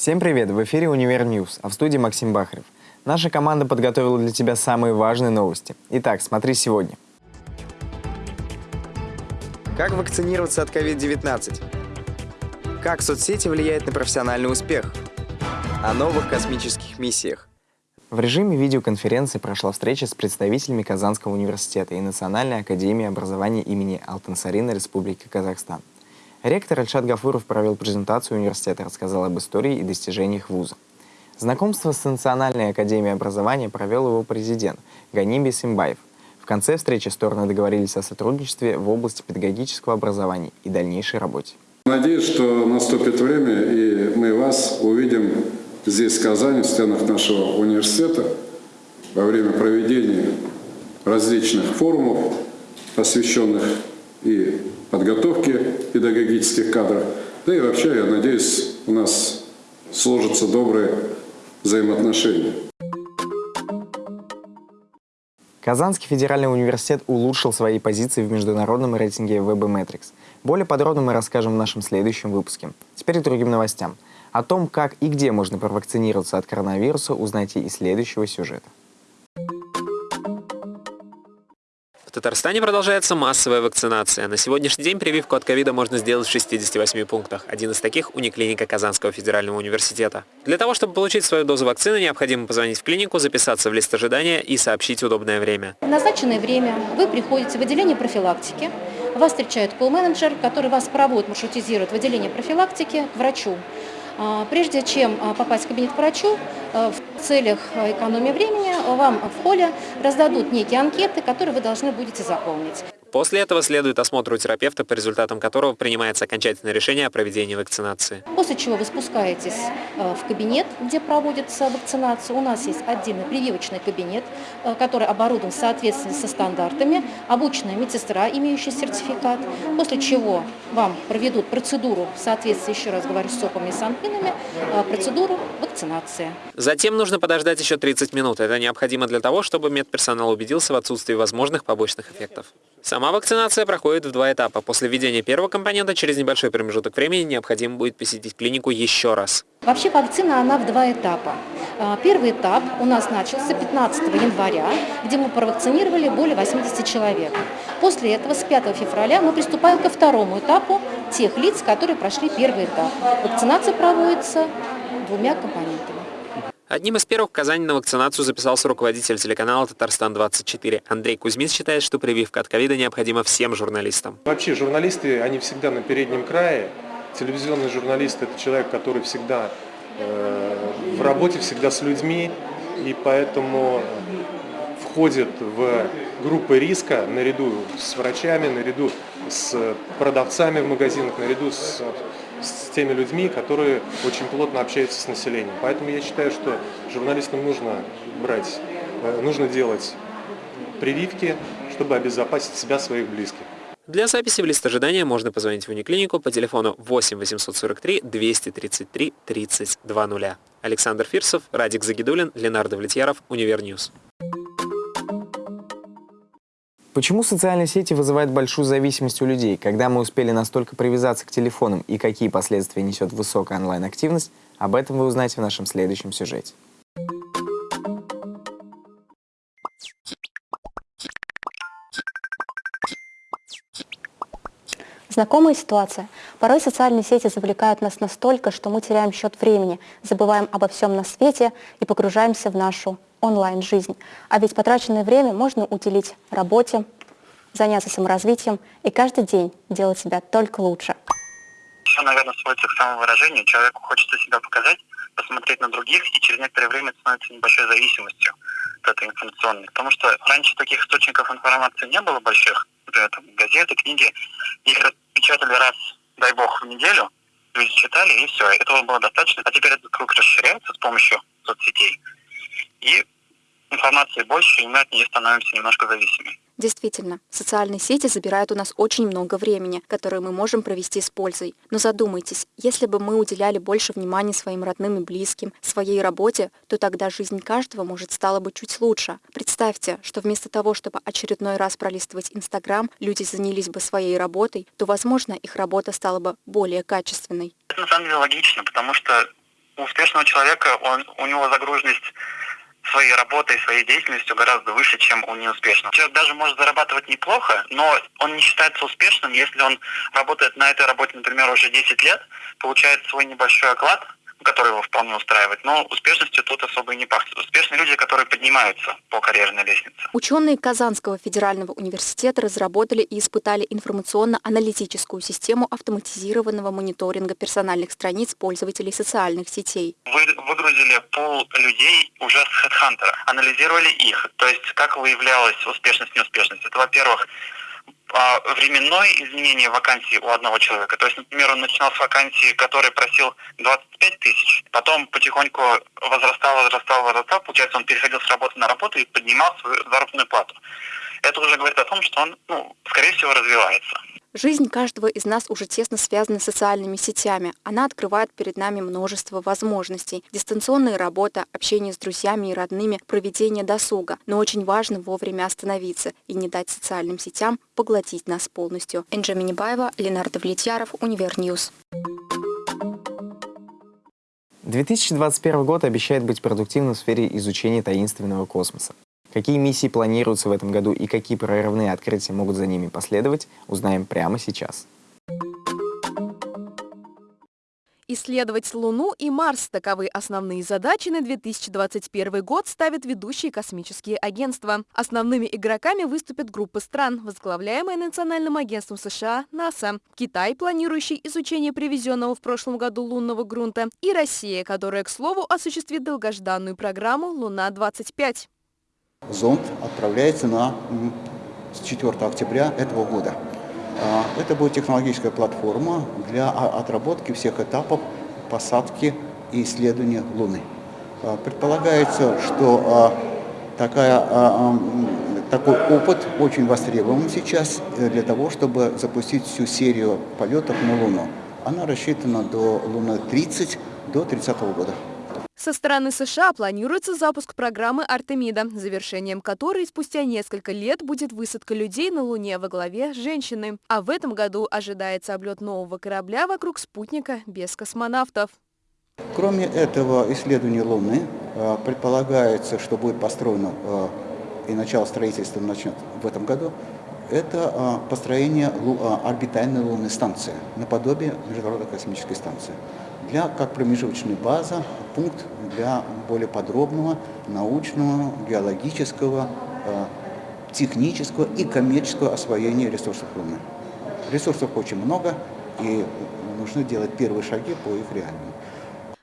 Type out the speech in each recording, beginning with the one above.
Всем привет! В эфире «Univer News», а в студии Максим Бахарев. Наша команда подготовила для тебя самые важные новости. Итак, смотри сегодня. Как вакцинироваться от COVID-19? Как соцсети влияют на профессиональный успех? О новых космических миссиях. В режиме видеоконференции прошла встреча с представителями Казанского университета и Национальной академии образования имени Алтынсарина Республики Казахстан. Ректор Альшат Гафуров провел презентацию университета, рассказал об истории и достижениях вуза. Знакомство с Национальной академией образования провел его президент Ганиби Симбаев. В конце встречи стороны договорились о сотрудничестве в области педагогического образования и дальнейшей работе. Надеюсь, что наступит время, и мы вас увидим здесь, в Казани, в стенах нашего университета, во время проведения различных форумов, посвященных и подготовке педагогических кадров. Да и вообще, я надеюсь, у нас сложатся добрые взаимоотношения. Казанский федеральный университет улучшил свои позиции в международном рейтинге WebMetrics. Более подробно мы расскажем в нашем следующем выпуске. Теперь к другим новостям. О том, как и где можно провакцинироваться от коронавируса, узнайте из следующего сюжета. В Татарстане продолжается массовая вакцинация. На сегодняшний день прививку от ковида можно сделать в 68 пунктах. Один из таких – униклиника Казанского федерального университета. Для того, чтобы получить свою дозу вакцины, необходимо позвонить в клинику, записаться в лист ожидания и сообщить удобное время. В назначенное время вы приходите в отделение профилактики, вас встречает колл-менеджер, который вас проводит, маршрутизирует в отделение профилактики к врачу. А, прежде чем а, попасть в кабинет к врачу, а, в целях экономии времени вам в холле раздадут некие анкеты, которые вы должны будете заполнить. После этого следует осмотр у терапевта, по результатам которого принимается окончательное решение о проведении вакцинации. После чего вы спускаетесь э, в кабинет, где проводится вакцинация. У нас есть отдельный прививочный кабинет, э, который оборудован в соответствии со стандартами, обученная медсестра, имеющая сертификат. После чего вам проведут процедуру в соответствии, еще раз говорю, с СОПами и санпинами, э, процедуру вакцинации. Затем нужно подождать еще 30 минут. Это необходимо для того, чтобы медперсонал убедился в отсутствии возможных побочных эффектов. Сама вакцинация проходит в два этапа. После введения первого компонента через небольшой промежуток времени необходимо будет посетить клинику еще раз. Вообще вакцина, она в два этапа. А, первый этап у нас начался 15 января, где мы провакцинировали более 80 человек. После этого с 5 февраля мы приступаем ко второму этапу тех лиц, которые прошли первый этап. Вакцинация проводится двумя компонентами. Одним из первых в Казани на вакцинацию записался руководитель телеканала «Татарстан-24». Андрей Кузьмин считает, что прививка от ковида необходима всем журналистам. Вообще журналисты, они всегда на переднем крае. Телевизионный журналист – это человек, который всегда э, в работе, всегда с людьми, и поэтому входит в группы риска наряду с врачами, наряду с продавцами в магазинах, наряду с с теми людьми, которые очень плотно общаются с населением. Поэтому я считаю, что журналистам нужно брать, э, нужно делать прививки, чтобы обезопасить себя, своих близких. Для записи в лист ожидания можно позвонить в униклинику по телефону 8 843 233 3020. Александр Фирсов, Радик Загидулин, Ленар Давлетьяров, Univer News. Почему социальные сети вызывают большую зависимость у людей? Когда мы успели настолько привязаться к телефонам и какие последствия несет высокая онлайн-активность, об этом вы узнаете в нашем следующем сюжете. Знакомая ситуация. Порой социальные сети завлекают нас настолько, что мы теряем счет времени, забываем обо всем на свете и погружаемся в нашу онлайн-жизнь. А ведь потраченное время можно уделить работе, заняться саморазвитием и каждый день делать себя только лучше. Все, наверное, сводится к самовыражению. Человеку хочется себя показать, посмотреть на других, и через некоторое время становится небольшой зависимостью от этой информационной. Потому что раньше таких источников информации не было больших. Например, там, газеты, книги. Их печатали раз, дай бог, в неделю. Люди читали, и все. Этого было достаточно. А теперь этот круг расширяется с помощью соцсетей и информации больше, и мы от нее становимся немножко зависимы. Действительно, социальные сети забирают у нас очень много времени, которое мы можем провести с пользой. Но задумайтесь, если бы мы уделяли больше внимания своим родным и близким, своей работе, то тогда жизнь каждого, может, стала бы чуть лучше. Представьте, что вместо того, чтобы очередной раз пролистывать Инстаграм, люди занялись бы своей работой, то, возможно, их работа стала бы более качественной. Это на самом деле логично, потому что у успешного человека он, у него загруженность своей работой, своей деятельностью гораздо выше, чем у неуспешного. Человек даже может зарабатывать неплохо, но он не считается успешным, если он работает на этой работе, например, уже 10 лет, получает свой небольшой оклад, который его вполне устраивает, но успешностью тут особо и не пахнет. Успешные люди, которые поднимаются по карьерной лестнице. Ученые Казанского федерального университета разработали и испытали информационно-аналитическую систему автоматизированного мониторинга персональных страниц пользователей социальных сетей. Вы выгрузили пол людей уже с HeadHunter, анализировали их, то есть как выявлялась успешность, неуспешность. Это, во-первых, временное изменение вакансии у одного человека. То есть, например, он начинал с вакансии, который просил 25 тысяч, потом потихоньку возрастал, возрастал, возрастал, получается, он переходил с работы на работу и поднимал свою заработную плату. Это уже говорит о том, что он, ну, скорее всего, развивается. Жизнь каждого из нас уже тесно связана с социальными сетями. Она открывает перед нами множество возможностей. Дистанционная работа, общение с друзьями и родными, проведение досуга. Но очень важно вовремя остановиться и не дать социальным сетям поглотить нас полностью. Энджи Минибаева, Ленардо Влетьяров, Univer News. 2021 год обещает быть продуктивным в сфере изучения таинственного космоса. Какие миссии планируются в этом году и какие прорывные открытия могут за ними последовать, узнаем прямо сейчас. Исследовать Луну и Марс – таковы основные задачи на 2021 год ставят ведущие космические агентства. Основными игроками выступят группы стран, возглавляемые Национальным агентством США НАСА, Китай, планирующий изучение привезенного в прошлом году лунного грунта, и Россия, которая, к слову, осуществит долгожданную программу «Луна-25». Зонд отправляется на, с 4 октября этого года. А, это будет технологическая платформа для отработки всех этапов посадки и исследования Луны. А, предполагается, что а, такая, такой опыт очень востребован сейчас э, для того, чтобы запустить всю серию полетов на Луну. Она рассчитана до Луны 30 до 30 года. Со стороны США планируется запуск программы «Артемида», завершением которой спустя несколько лет будет высадка людей на Луне во главе женщины. А в этом году ожидается облет нового корабля вокруг спутника без космонавтов. Кроме этого исследования Луны, э, предполагается, что будет построено э, и начало строительства начнет в этом году, это э, построение орбитальной лунной станции, наподобие Международной космической станции для, как промежуточная база, пункт для более подробного научного, геологического, э, технического и коммерческого освоения ресурсов Луны. Ресурсов очень много, и нужно делать первые шаги по их реальному.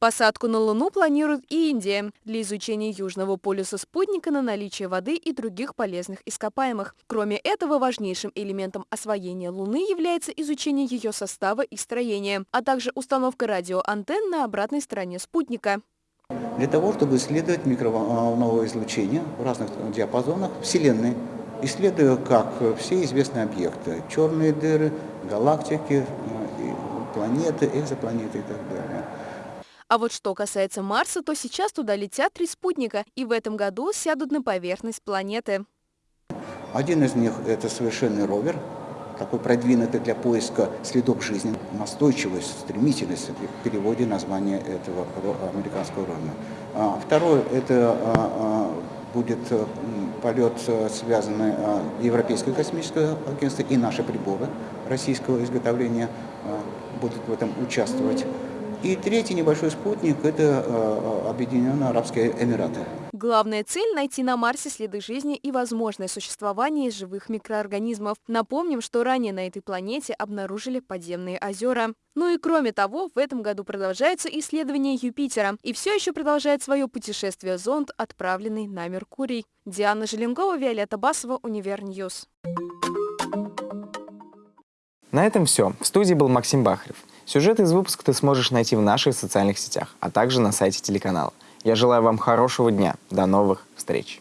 Посадку на Луну планирует и Индия для изучения южного полюса спутника на наличие воды и других полезных ископаемых. Кроме этого, важнейшим элементом освоения Луны является изучение ее состава и строения, а также установка радиоантенн на обратной стороне спутника. Для того, чтобы исследовать микроволновое излучение в разных диапазонах Вселенной, исследуя как все известные объекты, черные дыры, галактики, э, планеты, экзопланеты и так далее. А вот что касается Марса, то сейчас туда летят три спутника и в этом году сядут на поверхность планеты. Один из них – это совершенный ровер, такой продвинутый для поиска следов жизни. Настойчивость, стремительность в переводе названия этого американского ровера. А второй – это а, а, будет полет, связанный Европейское космическое агентство и наши приборы российского изготовления будут в этом участвовать. И третий небольшой спутник – это э, Объединенные Арабские Эмираты. Главная цель – найти на Марсе следы жизни и возможное существование живых микроорганизмов. Напомним, что ранее на этой планете обнаружили подземные озера. Ну и кроме того, в этом году продолжается исследование Юпитера. И все еще продолжает свое путешествие зонд, отправленный на Меркурий. Диана Желенкова, Виолетта Басова, Univer News. На этом все. В студии был Максим Бахарев. Сюжет из выпуска ты сможешь найти в наших социальных сетях, а также на сайте телеканала. Я желаю вам хорошего дня. До новых встреч!